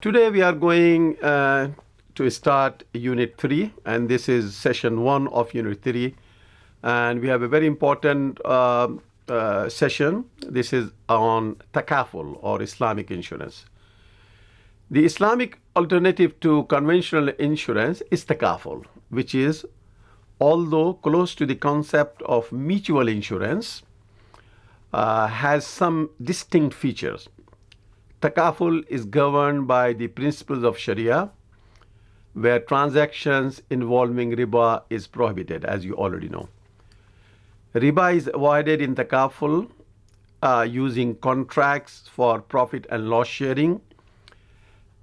Today we are going uh, to start Unit 3 and this is session 1 of Unit 3 and we have a very important uh, uh, session. This is on takaful or Islamic insurance. The Islamic alternative to conventional insurance is takaful which is although close to the concept of mutual insurance uh, has some distinct features. Takaful is governed by the principles of Sharia, where transactions involving riba is prohibited, as you already know. Riba is avoided in Takaful uh, using contracts for profit and loss sharing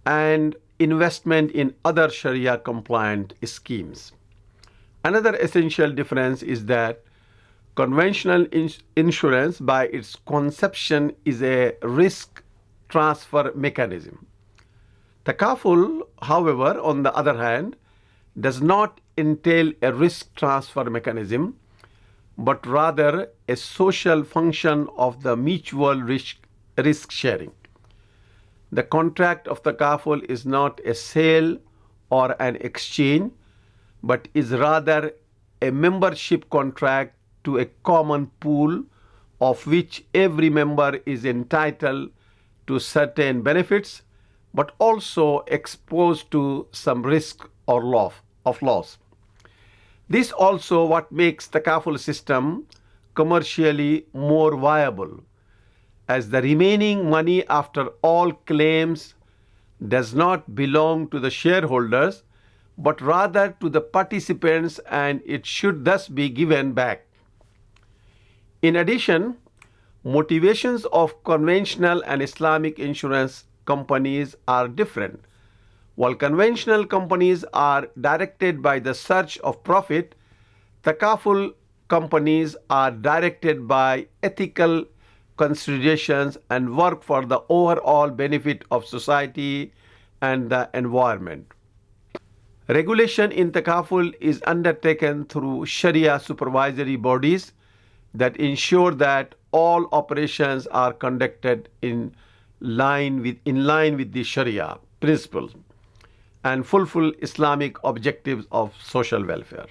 and investment in other Sharia compliant schemes. Another essential difference is that conventional ins insurance by its conception is a risk transfer mechanism. Takaful, however, on the other hand, does not entail a risk transfer mechanism, but rather a social function of the mutual risk, risk sharing. The contract of takaful is not a sale or an exchange, but is rather a membership contract to a common pool of which every member is entitled to certain benefits, but also exposed to some risk or loss of loss. This also what makes the takaful system commercially more viable as the remaining money after all claims does not belong to the shareholders but rather to the participants and it should thus be given back. In addition, motivations of conventional and Islamic insurance companies are different. While conventional companies are directed by the search of profit, takaful companies are directed by ethical considerations and work for the overall benefit of society and the environment. Regulation in takaful is undertaken through Sharia supervisory bodies that ensure that all operations are conducted in line with in line with the Sharia principles and fulfill Islamic objectives of social welfare.